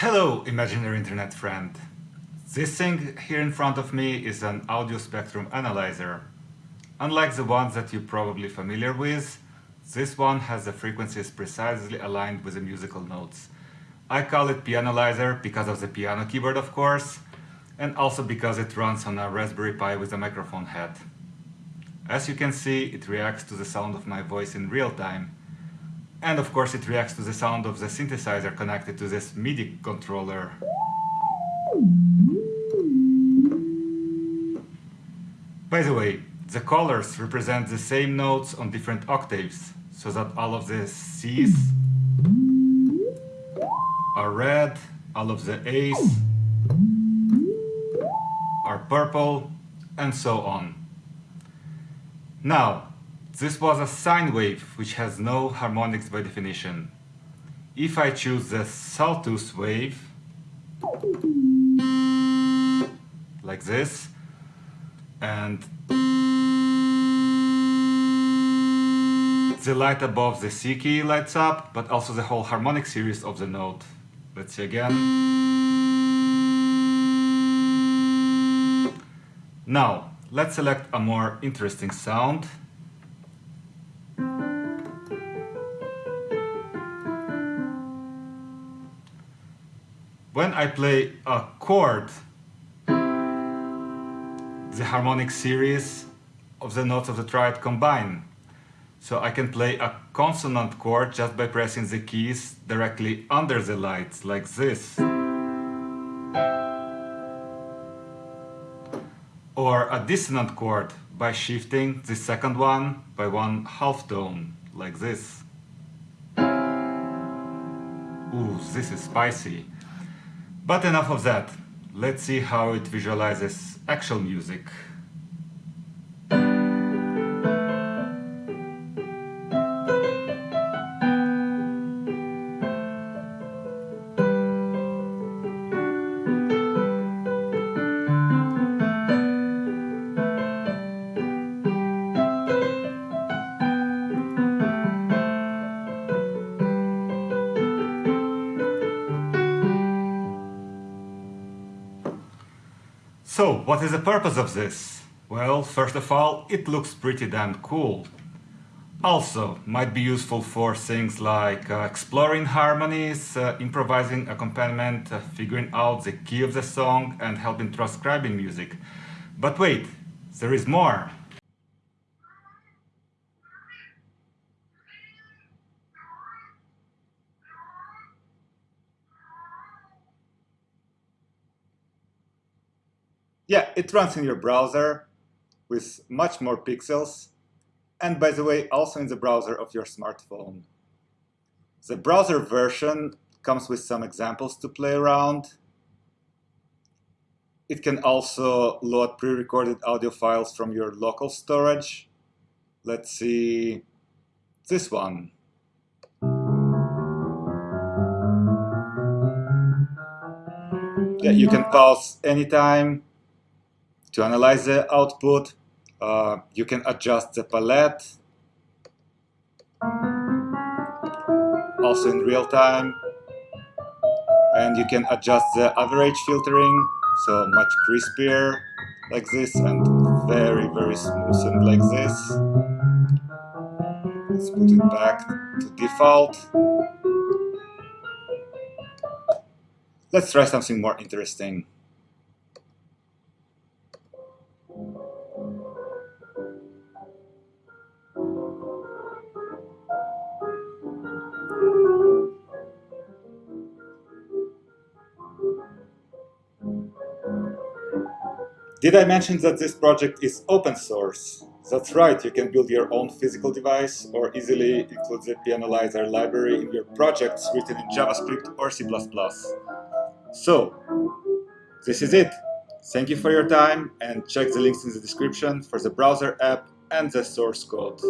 Hello, imaginary internet friend. This thing here in front of me is an audio spectrum analyzer. Unlike the ones that you're probably familiar with, this one has the frequencies precisely aligned with the musical notes. I call it Pianalyzer because of the piano keyboard of course, and also because it runs on a Raspberry Pi with a microphone head. As you can see, it reacts to the sound of my voice in real time, and of course it reacts to the sound of the synthesizer connected to this MIDI controller. By the way, the colors represent the same notes on different octaves, so that all of the C's are red, all of the A's are purple, and so on. Now, this was a sine wave, which has no harmonics by definition. If I choose the sawtooth wave, like this, and the light above the C key lights up, but also the whole harmonic series of the note. Let's see again. Now, let's select a more interesting sound. When I play a chord, the harmonic series of the notes of the triad combine. So I can play a consonant chord just by pressing the keys directly under the lights, like this. Or a dissonant chord by shifting the second one by one half tone, like this. Ooh, this is spicy. But enough of that. Let's see how it visualizes actual music. So, what is the purpose of this? Well, first of all, it looks pretty damn cool. Also, might be useful for things like uh, exploring harmonies, uh, improvising accompaniment, uh, figuring out the key of the song and helping transcribing music. But wait, there is more! Yeah, it runs in your browser with much more pixels. And by the way, also in the browser of your smartphone. The browser version comes with some examples to play around. It can also load pre-recorded audio files from your local storage. Let's see this one. Yeah, you can pause anytime to analyze the output, uh, you can adjust the palette. Also in real time. And you can adjust the average filtering so much crispier like this and very very smooth and like this. Let's put it back to default. Let's try something more interesting Did I mention that this project is open source? That's right, you can build your own physical device or easily include the Pianalyzer library in your projects written in JavaScript or C++. So, this is it. Thank you for your time and check the links in the description for the browser app and the source code.